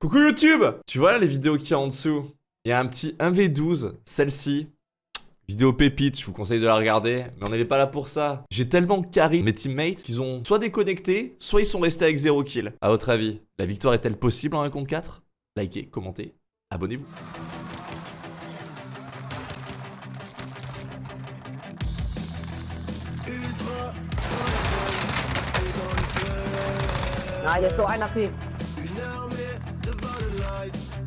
Coucou YouTube Tu vois là les vidéos qu'il y a en dessous? Il y a un petit 1v12, celle-ci. Vidéo pépite, je vous conseille de la regarder, mais on n'est pas là pour ça. J'ai tellement carré mes teammates qu'ils ont soit déconnecté, soit ils sont restés avec 0 kill. À votre avis, la victoire est-elle possible en 1 contre 4 Likez, commentez, abonnez-vous. Non, il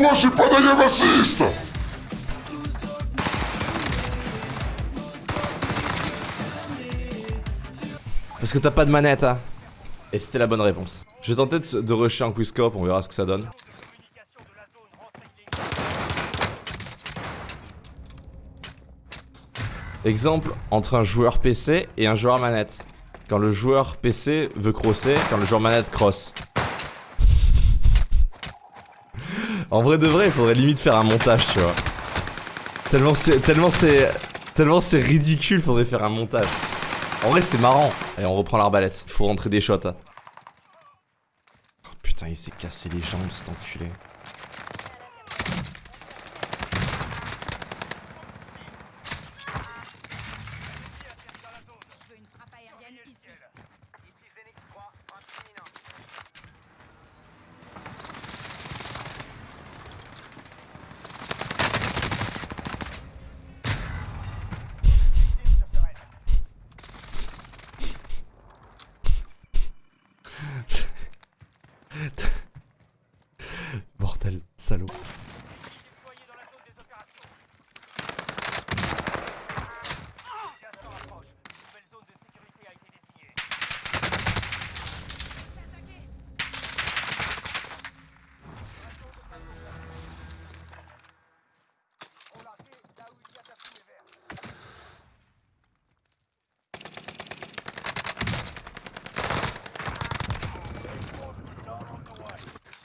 Pourquoi j'ai pas d'ailleurs assist Parce que t'as pas de manette, hein Et c'était la bonne réponse. Je vais tenter de, de rusher un quickscope, on verra ce que ça donne. Exemple entre un joueur PC et un joueur manette. Quand le joueur PC veut crosser, quand le joueur manette cross. En vrai de vrai, il faudrait limite faire un montage, tu vois. Tellement c'est tellement c'est tellement c'est ridicule, faudrait faire un montage. En vrai, c'est marrant. Allez, on reprend l'arbalète. Faut rentrer des shots. Oh, putain, il s'est cassé les jambes, cet enculé. Salaud.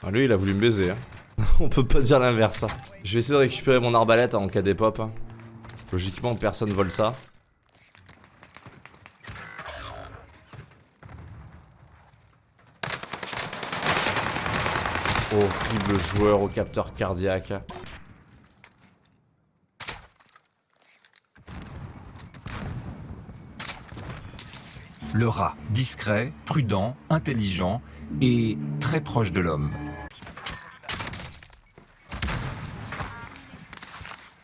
Ah, lui, il a voulu me baiser. Hein. On peut pas dire l'inverse. hein. Je vais essayer de récupérer mon arbalète en cas d'épop. hein. Logiquement, personne vole ça. Horrible joueur au capteur cardiaque. Le rat, discret, prudent, intelligent et très proche de l'homme.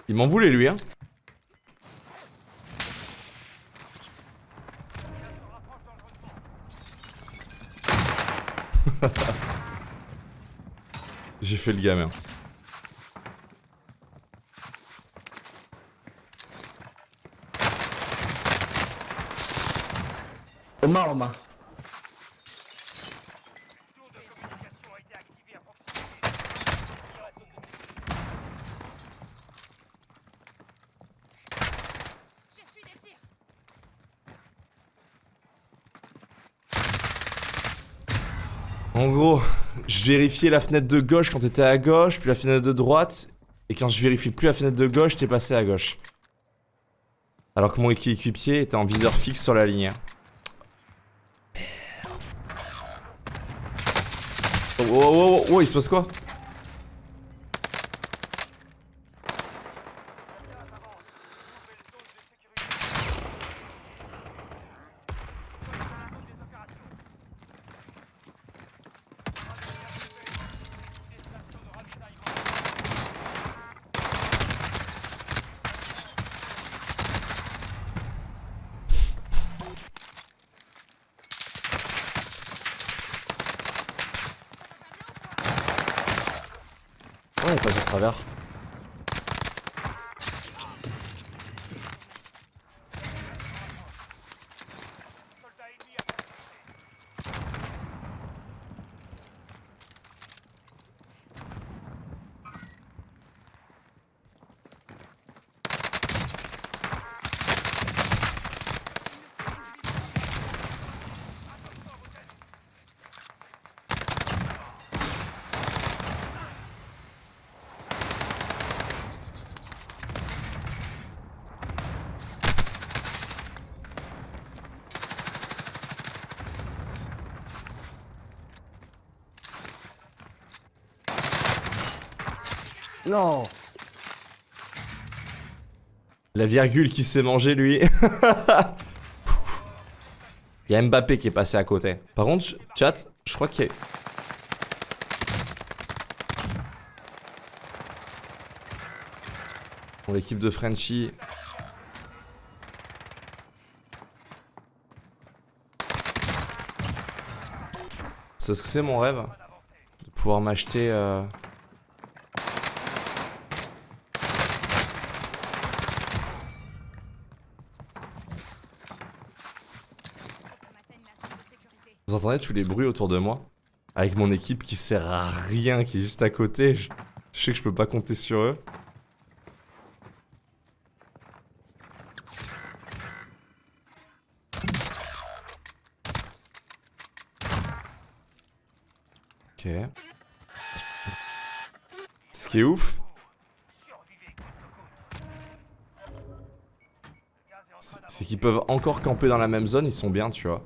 Il m'en voulait lui, hein. J'ai fait le gamin. En gros, je vérifiais la fenêtre de gauche quand t'étais à gauche, puis la fenêtre de droite, et quand je vérifie plus la fenêtre de gauche, t'es passé à gauche. Alors que mon équipier était en viseur fixe sur la ligne. Oh, oh, oh, oh, oh, il se passe quoi? Ouais, il passe à travers. Non. La virgule qui s'est mangé lui. Il y a Mbappé qui est passé à côté. Par contre, ch- chat, je crois qu'il y a... Bon, l'équipe de Frenchy... C'est ce que c'est mon rêve De pouvoir m'acheter... euh, On atteigne la zone de sécurité. Vous entendez tous les bruits autour de moi Avec mon équipe qui sert à rien, qui est juste à côté. Je, je sais que je peux pas compter sur eux. Ok. Ce qui est ouf, c'est- c'est qu'ils peuvent encore camper dans la même zone, ils sont bien, tu vois.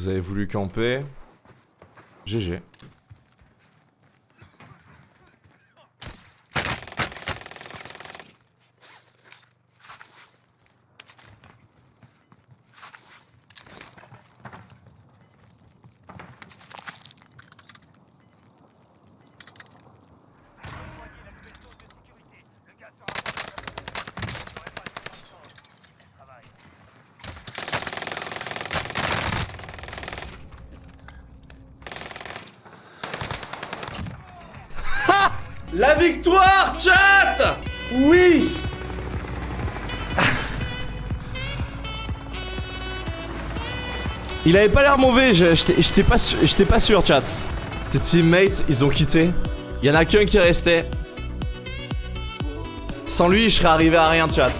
Vous avez voulu camper. GG. La victoire, chat Oui Il avait pas l'air mauvais, je- j'étais pas, pas sûr, chat. Tes teammates, ils ont quitté. Il y en a qu'un qui restait. Sans lui, je serais arrivé à rien, chat.